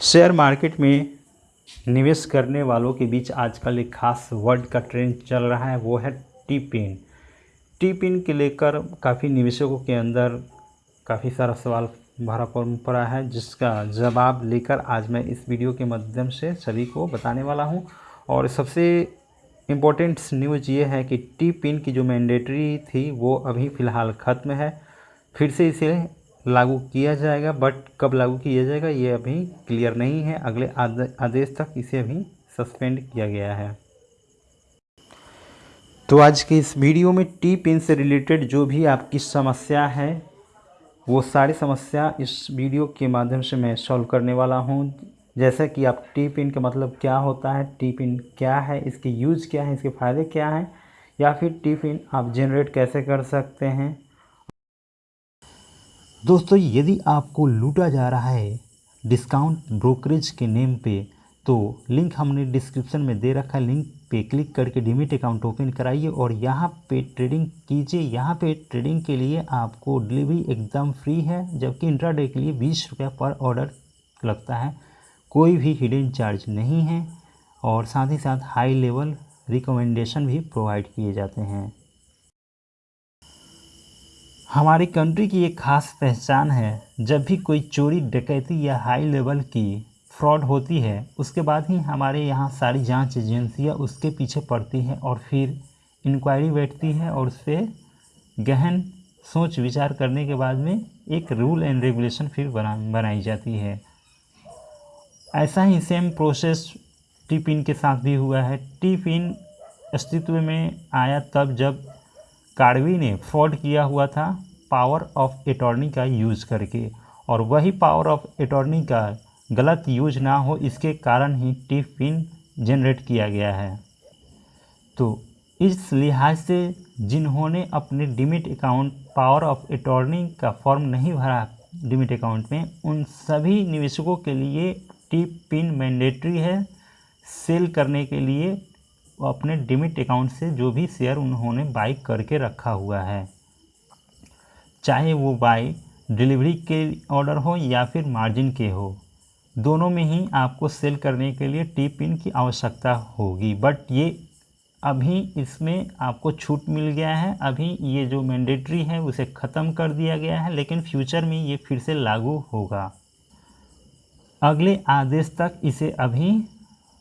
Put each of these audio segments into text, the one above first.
Share market में निवेश करने वालों के बीच आजकल एक खास वर्ड का ट्रेंड चल रहा है, वो है टी पिन टी पिन के लेकर काफ़ी निवेशकों के अंदर काफ़ी सारा सवाल भरा पड़ा है, जिसका जवाब लेकर आज मैं इस वीडियो के माध्यम से सभी को बताने वाला हूँ। और सबसे इम्पोर्टेंट न्यूज़ ये है कि टी पिन की जो मैंडेटरी थी, वो अभी फ़िलहाल ख़त्म है। फिर से इसे लागू किया जाएगा बट कब लागू किया जाएगा, ये अभी क्लियर नहीं है। अगले आदेश तक इसे अभी सस्पेंड किया गया है। तो आज के इस वीडियो में टी पिन से रिलेटेड जो भी आपकी समस्या है, वो सारी समस्या इस वीडियो के माध्यम से मैं सॉल्व करने वाला हूँ। जैसा कि आप टी पिन का मतलब क्या होता है टी पिन क्या है, इसके यूज़ क्या है, इसके फ़ायदे क्या हैं, या फिर टी पिन आप जनरेट कैसे कर सकते हैं। दोस्तों, यदि आपको लूटा जा रहा है डिस्काउंट ब्रोकरेज के नेम पे तो लिंक हमने डिस्क्रिप्शन में दे रखा है। लिंक पे क्लिक करके डिमिट अकाउंट ओपन कराइए और यहाँ पे ट्रेडिंग कीजिए। यहाँ पे ट्रेडिंग के लिए आपको डिलीवरी एकदम फ्री है, जबकि इंट्राडे के लिए बीस रुपया पर ऑर्डर लगता है। कोई भी हिडन चार्ज नहीं है और साथ ही साथ हाई लेवल रिकमेंडेशन भी प्रोवाइड किए जाते हैं। हमारी कंट्री की एक ख़ास पहचान है, जब भी कोई चोरी, डकैती या हाई लेवल की फ्रॉड होती है, उसके बाद ही हमारे यहाँ सारी जाँच एजेंसियाँ उसके पीछे पड़ती हैं और फिर इंक्वायरी बैठती है और उस गहन सोच विचार करने के बाद में एक रूल एंड रेगुलेशन फिर बना, बनाई जाती है। ऐसा ही सेम प्रोसेस टी पिन के साथ भी हुआ है। टी पिन अस्तित्व में आया तब जब कार्वी ने फ्रॉड किया हुआ था पावर ऑफ़ अटॉर्नी का यूज़ करके, और वही पावर ऑफ़ अटॉर्नी का गलत यूज़ ना हो इसके कारण ही टिप पिन जनरेट किया गया है। तो इस लिहाज से जिन्होंने अपने demat account power of attorney का फॉर्म नहीं भरा डिमिट अकाउंट में, उन सभी निवेशकों के लिए टिप पिन मैंडेटरी है सेल करने के लिए अपने डिमिट अकाउंट से जो भी शेयर उन्होंने बाई करके रखा हुआ है। चाहे वो बाई डिलीवरी के ऑर्डर हो या फिर मार्जिन के हो, दोनों में ही आपको सेल करने के लिए टी पिन की आवश्यकता होगी। बट ये अभी इसमें आपको छूट मिल गया है। अभी ये जो मैंडेटरी है, उसे ख़त्म कर दिया गया है, लेकिन फ्यूचर में ये फिर से लागू होगा। अगले आदेश तक इसे अभी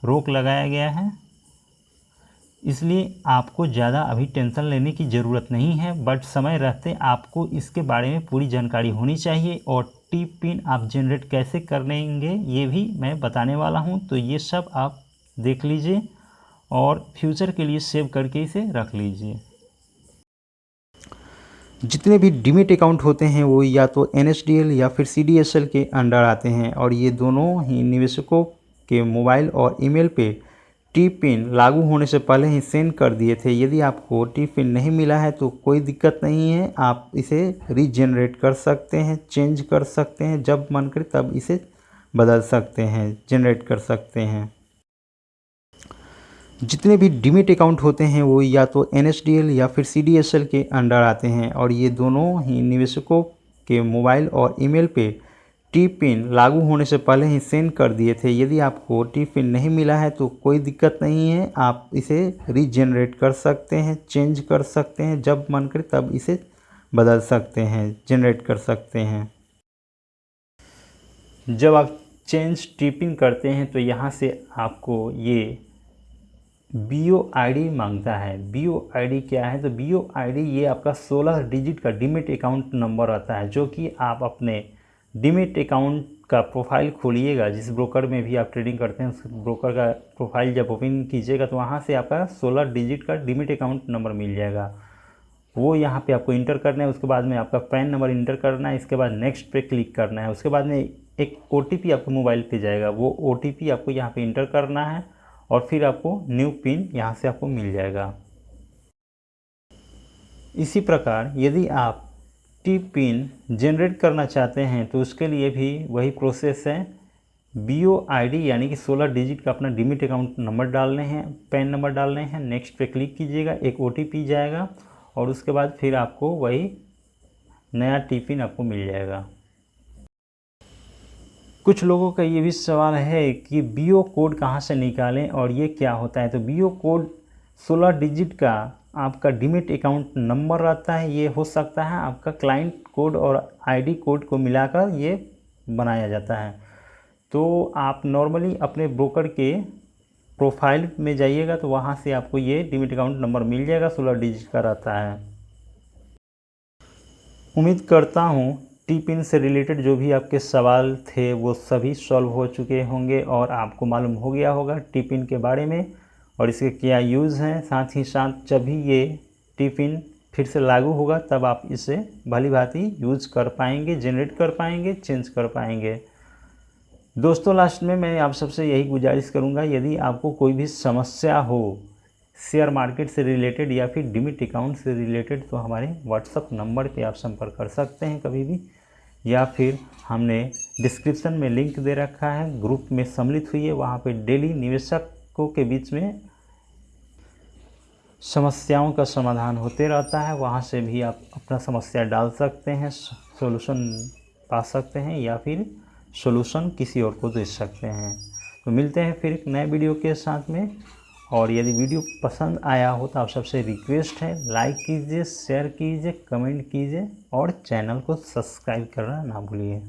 रोक लगाया गया है। इसलिए आपको ज़्यादा अभी टेंशन लेने की ज़रूरत नहीं है, बट समय रहते आपको इसके बारे में पूरी जानकारी होनी चाहिए और टी पिन आप जनरेट कैसे करेंगे ये भी मैं बताने वाला हूँ। तो ये सब आप देख लीजिए और फ्यूचर के लिए सेव करके इसे रख लीजिए। जितने भी डिमिट अकाउंट होते हैं वो या तो एनएसडीएल या फिर सीडीएसएल के अंडर आते हैं और ये दोनों ही निवेशकों के मोबाइल और ईमेल पे टी पिन लागू होने से पहले ही सेंड कर दिए थे। यदि आपको टी पिन नहीं मिला है तो कोई दिक्कत नहीं है। आप इसे रीजनरेट कर सकते हैं चेंज कर सकते हैं, जब मन करे तब इसे बदल सकते हैं जनरेट कर सकते हैं। जितने भी डिमिट अकाउंट होते हैं, वो या तो एनएसडीएल या फिर सी के अंडर आते हैं और ये दोनों ही निवेशकों के मोबाइल और ईमेल पे टी पिन लागू होने से पहले ही सेंड कर दिए थे। यदि आपको टी पिन नहीं मिला है तो कोई दिक्कत नहीं है। आप इसे रीजनरेट कर सकते हैं चेंज कर सकते हैं, जब मन करे तब इसे बदल सकते हैं जनरेट कर सकते हैं। जब आप चेंज टिपिंग करते हैं तो यहाँ से आपको ये बी ओ आई डी माँगता है। बी ओ आई डी क्या है? तो बी ओ आई डी ये आपका 16 डिजिट का डिमिट अकाउंट नंबर आता है, जो कि आप अपने डिमिट अकाउंट का प्रोफ़ाइल खोलिएगा, जिस ब्रोकर में भी आप ट्रेडिंग करते हैं, उस ब्रोकर का प्रोफ़ाइल जब ओपन कीजिएगा तो वहाँ से आपका 16 डिजिट का डिमिट अकाउंट नंबर मिल जाएगा। वो यहाँ पे आपको इंटर करना है, उसके बाद में आपका पैन नंबर इंटर करना है, इसके बाद नेक्स्ट पे क्लिक करना है, उसके बाद में एक ओटीपी आपको मोबाइल पे जाएगा। वो ओटीपी आपको यहाँ पे इंटर करना है और फिर आपको न्यू पिन यहाँ से आपको मिल जाएगा। इसी प्रकार यदि आप टी पिन जनरेट करना चाहते हैं तो उसके लिए भी वही प्रोसेस है। बी ओ आई डी यानी कि 16 डिजिट का अपना डिमिट अकाउंट नंबर डालने हैं पैन नंबर डालने हैं। नेक्स्ट पे क्लिक कीजिएगा, एक ओ टी पी जाएगा और उसके बाद फिर आपको वही नया टी पिन आपको मिल जाएगा। कुछ लोगों का ये भी सवाल है कि बी ओ कोड कहाँ से निकालें और ये क्या होता है? तो बी ओ कोड 16 डिजिट का आपका डिमिट अकाउंट नंबर रहता है, ये हो सकता है आपका क्लाइंट कोड और आईडी कोड को मिलाकर ये बनाया जाता है। तो आप नॉर्मली अपने ब्रोकर के प्रोफ़ाइल में जाइएगा तो वहाँ से आपको ये डिमिट अकाउंट नंबर मिल जाएगा, सोलह डिजिट का रहता है। उम्मीद करता हूँ टी पिन से रिलेटेड जो भी आपके सवाल थे वो सभी सॉल्व हो चुके होंगे और आपको मालूम हो गया होगा टी पिन के बारे में। और इसके क्या यूज़ हैं? साथ ही साथ जब भी ये टिफ़िन फिर से लागू होगा, तब आप इसे भली भांति यूज़ कर पाएँगे जनरेट कर पाएँगे चेंज कर पाएँगे। दोस्तों लास्ट में मैं आप सबसे यही गुजारिश करूँगा, यदि आपको कोई भी समस्या हो शेयर मार्केट से रिलेटेड या फिर डिमिट अकाउंट से रिलेटेड तो हमारे व्हाट्सअप नंबर पे आप संपर्क कर सकते हैं कभी भी। या फिर हमने डिस्क्रिप्शन में लिंक दे रखा है ग्रुप में सम्मिलित हुई है, वहाँ पर डेली निवेशकों के बीच में समस्याओं का समाधान होते रहता है, वहाँ से भी आप अपना समस्या डाल सकते हैं सोल्यूशन पा सकते हैं या फिर सॉल्यूशन किसी और को दे सकते हैं। तो मिलते हैं फिर एक नए वीडियो के साथ में। और यदि वीडियो पसंद आया हो तो आप सबसे रिक्वेस्ट है लाइक कीजिए शेयर कीजिए कमेंट कीजिए और चैनल को सब्सक्राइब करना ना भूलिए।